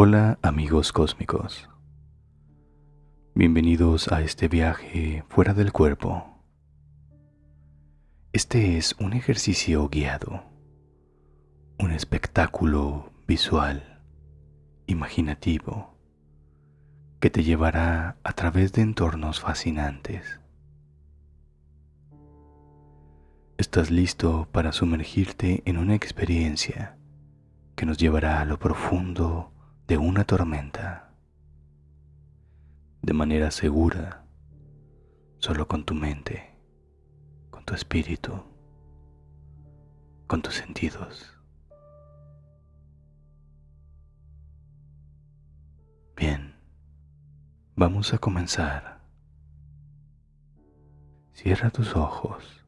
Hola amigos cósmicos. Bienvenidos a este viaje fuera del cuerpo. Este es un ejercicio guiado, un espectáculo visual, imaginativo, que te llevará a través de entornos fascinantes. Estás listo para sumergirte en una experiencia que nos llevará a lo profundo de una tormenta, de manera segura, solo con tu mente, con tu espíritu, con tus sentidos. Bien, vamos a comenzar. Cierra tus ojos.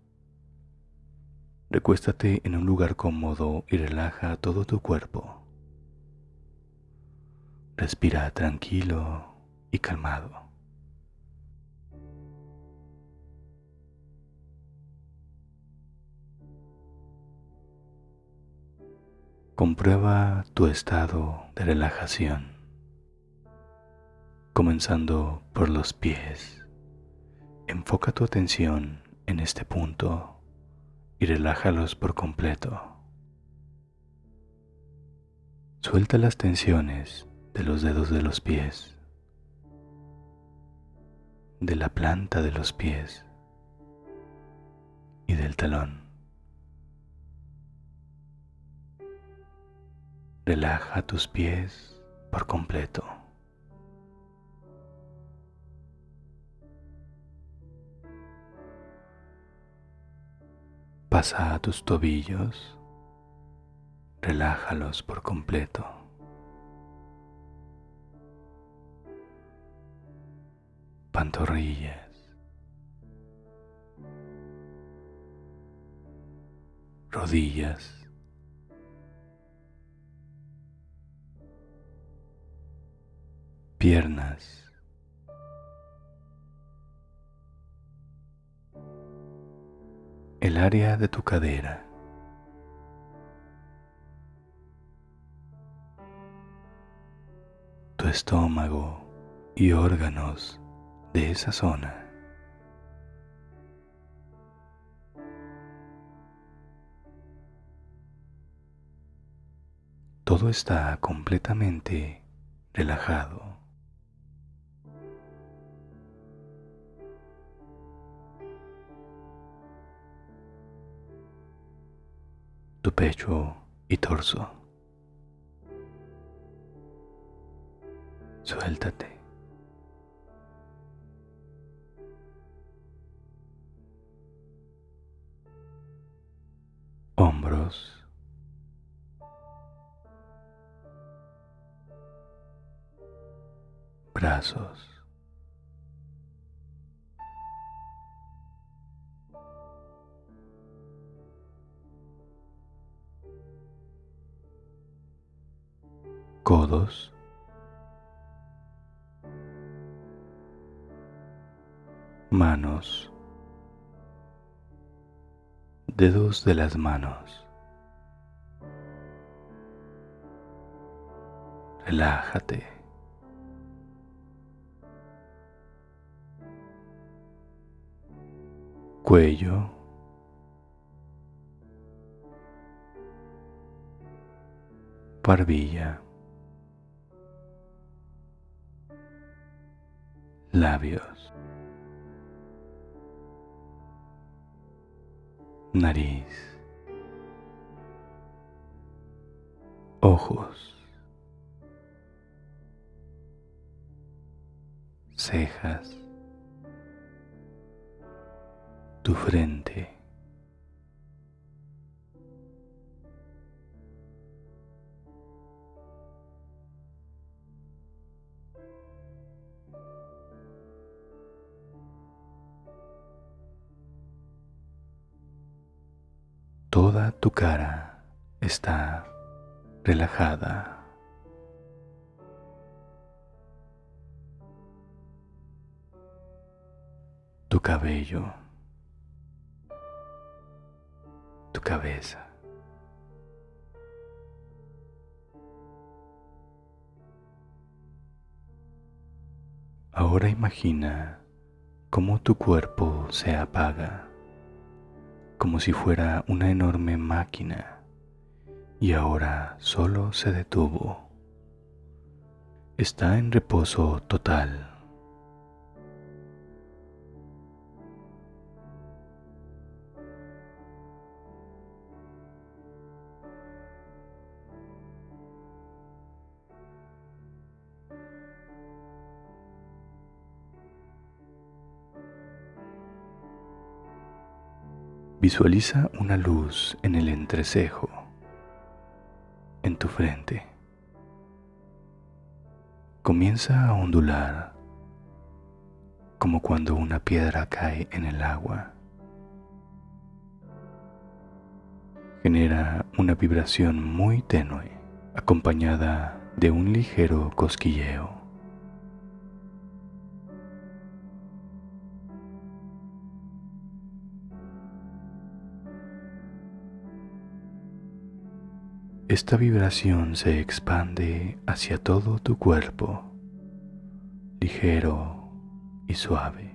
Recuéstate en un lugar cómodo y relaja todo tu cuerpo. Respira tranquilo y calmado. Comprueba tu estado de relajación, comenzando por los pies. Enfoca tu atención en este punto y relájalos por completo. Suelta las tensiones de los dedos de los pies, de la planta de los pies y del talón. Relaja tus pies por completo. Pasa a tus tobillos, relájalos por completo. Pantorrillas, rodillas, piernas, el área de tu cadera. Tu estómago y órganos de esa zona. Todo está completamente relajado. tu pecho y torso. Suéltate. Codos, manos, dedos de las manos. Relájate. Cuello. Barbilla. Labios, nariz, ojos, cejas, tu frente. Tu cara está relajada. Tu cabello, tu cabeza. Ahora imagina cómo tu cuerpo se apaga como si fuera una enorme máquina, y ahora solo se detuvo. Está en reposo total. Visualiza una luz en el entrecejo, en tu frente. Comienza a ondular como cuando una piedra cae en el agua. Genera una vibración muy tenue acompañada de un ligero cosquilleo. Esta vibración se expande hacia todo tu cuerpo, ligero y suave.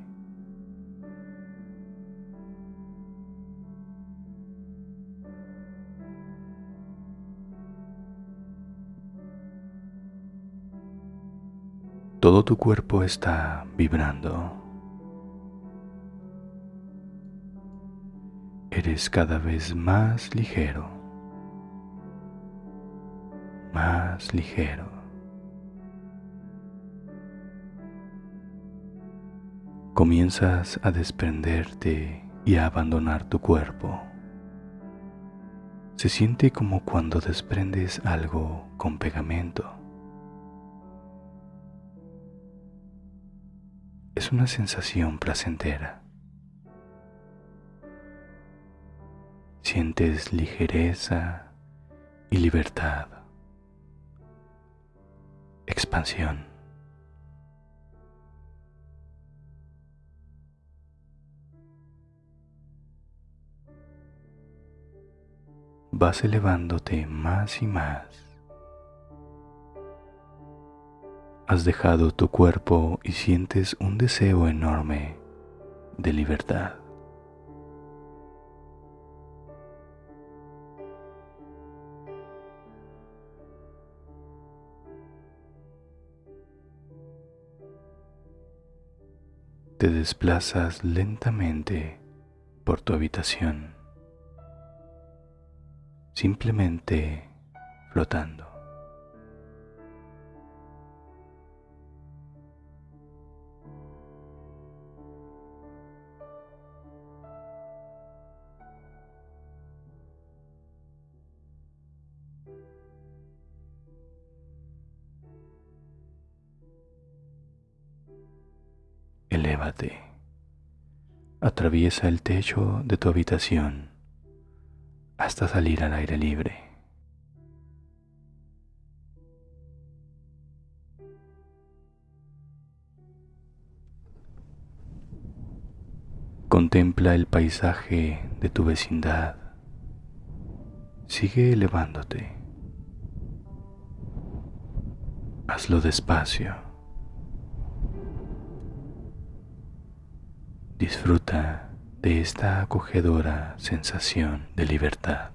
Todo tu cuerpo está vibrando. Eres cada vez más ligero. Más ligero. Comienzas a desprenderte y a abandonar tu cuerpo. Se siente como cuando desprendes algo con pegamento. Es una sensación placentera. Sientes ligereza y libertad expansión. Vas elevándote más y más. Has dejado tu cuerpo y sientes un deseo enorme de libertad. Te desplazas lentamente por tu habitación, simplemente flotando. Atraviesa el techo de tu habitación hasta salir al aire libre. Contempla el paisaje de tu vecindad. Sigue elevándote. Hazlo despacio. Disfruta de esta acogedora sensación de libertad.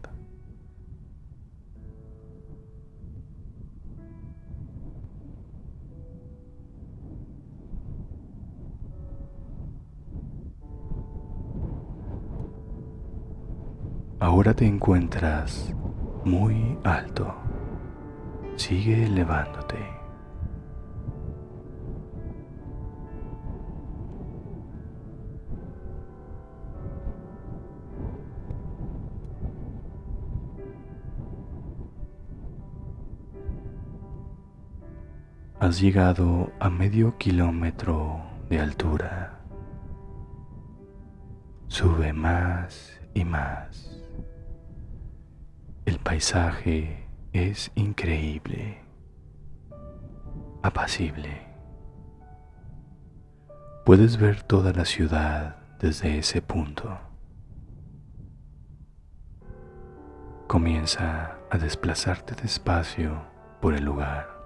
Ahora te encuentras muy alto. Sigue elevándote. Has llegado a medio kilómetro de altura. Sube más y más. El paisaje es increíble, apacible. Puedes ver toda la ciudad desde ese punto. Comienza a desplazarte despacio por el lugar.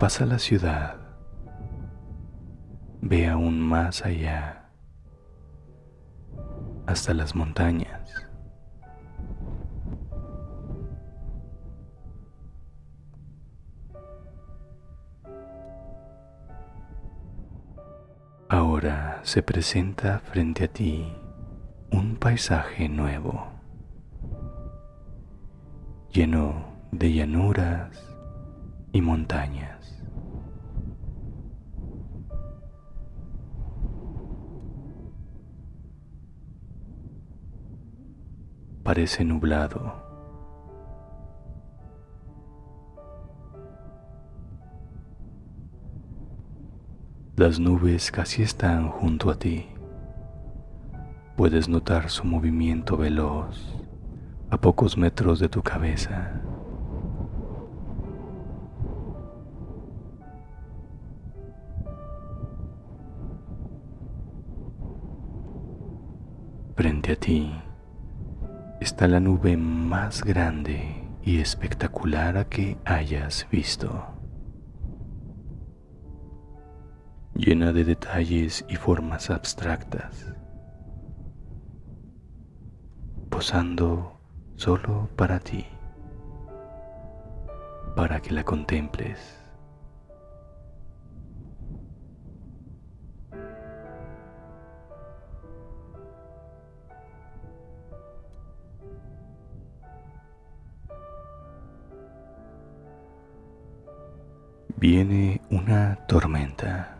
Pasa la ciudad. Ve aún más allá, hasta las montañas. Ahora se presenta frente a ti un paisaje nuevo, lleno de llanuras y montañas. Parece nublado Las nubes casi están junto a ti. Puedes notar su movimiento veloz a pocos metros de tu cabeza. Frente a ti la nube más grande y espectacular a que hayas visto. llena de detalles y formas abstractas, posando solo para ti, para que la contemples. Viene una tormenta.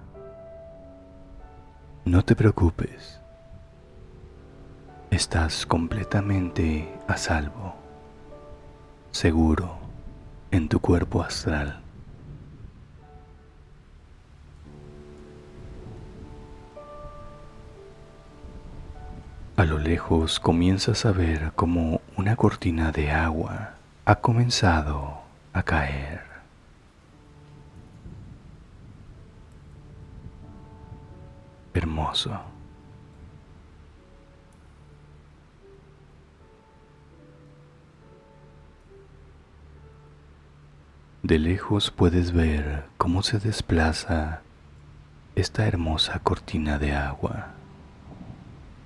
No te preocupes. Estás completamente a salvo, seguro en tu cuerpo astral. A lo lejos comienzas a ver como una cortina de agua ha comenzado a caer. Hermoso. De lejos puedes ver cómo se desplaza esta hermosa cortina de agua,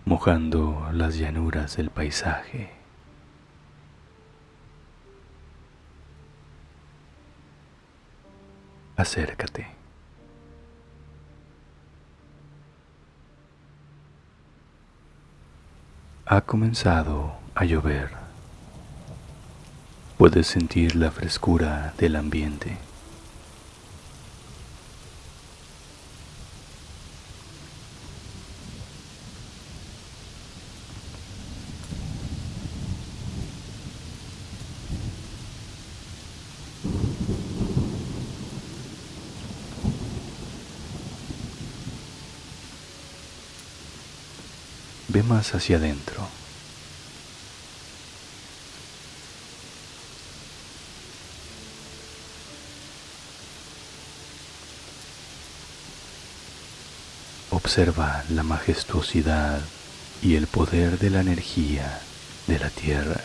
mojando las llanuras del paisaje. Acércate. Ha comenzado a llover. Puedes sentir la frescura del ambiente. Ve más hacia adentro. Observa la majestuosidad y el poder de la energía de la tierra.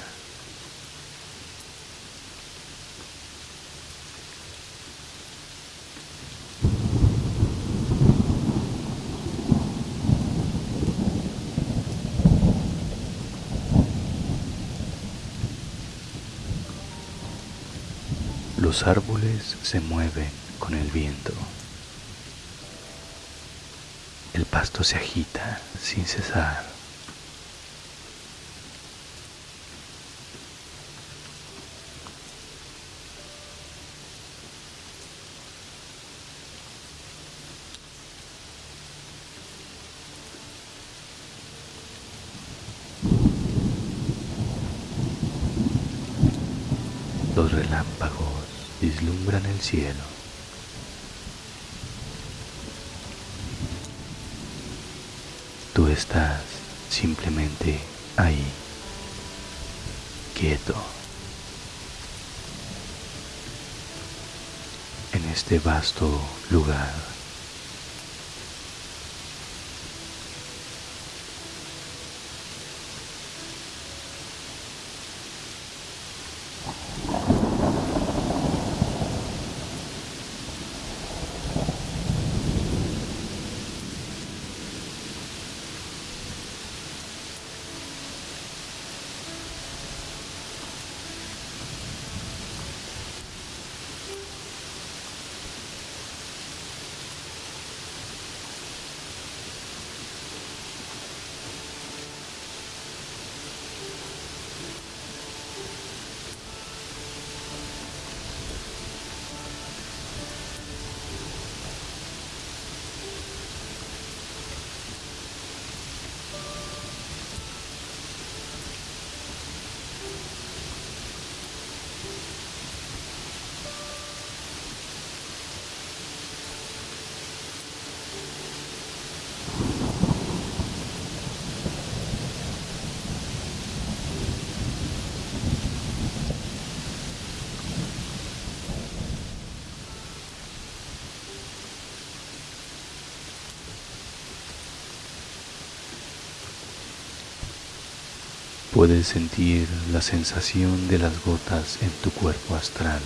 Los se mueven con el viento. El pasto se agita sin cesar. Los relámpagos vislumbran el cielo. Tú estás simplemente ahí, quieto, en este vasto lugar. Puedes sentir la sensación de las gotas en tu cuerpo astral,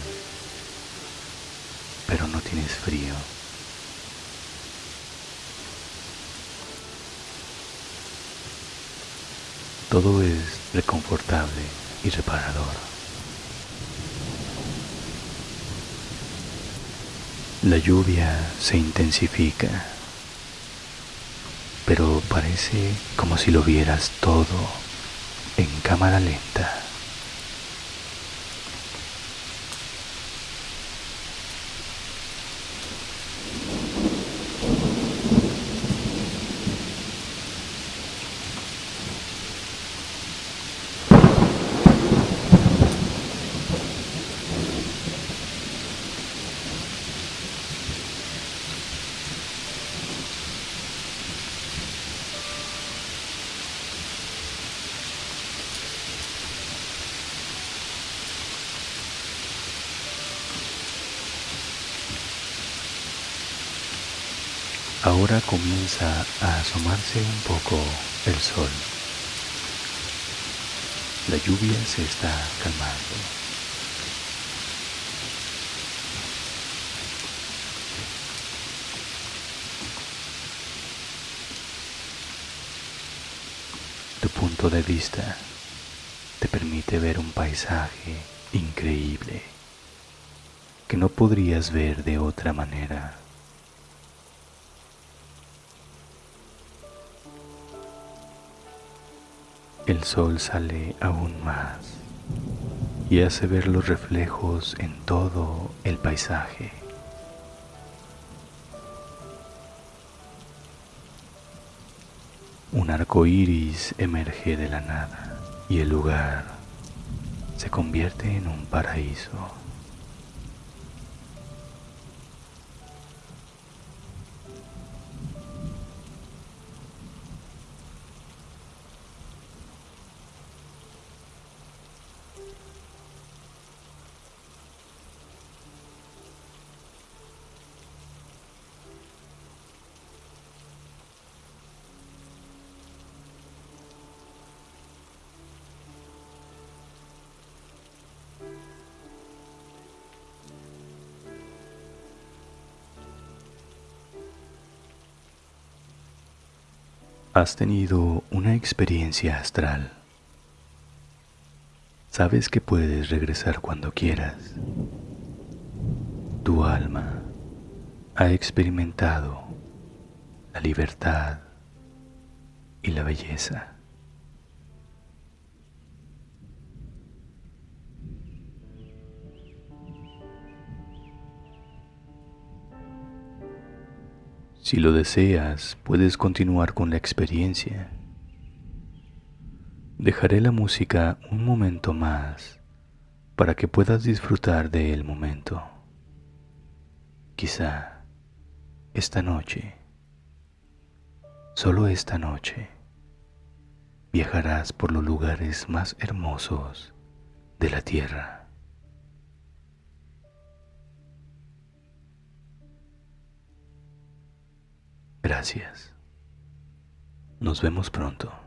pero no tienes frío. Todo es reconfortable y reparador. La lluvia se intensifica, pero parece como si lo vieras todo en cámara lenta. Ahora comienza a asomarse un poco el sol. La lluvia se está calmando. Tu punto de vista te permite ver un paisaje increíble que no podrías ver de otra manera. El sol sale aún más y hace ver los reflejos en todo el paisaje. Un arco iris emerge de la nada y el lugar se convierte en un paraíso. Has tenido una experiencia astral. Sabes que puedes regresar cuando quieras. Tu alma ha experimentado la libertad y la belleza. Si lo deseas, puedes continuar con la experiencia. Dejaré la música un momento más para que puedas disfrutar del momento. Quizá esta noche, solo esta noche, viajarás por los lugares más hermosos de la tierra. Gracias. Nos vemos pronto.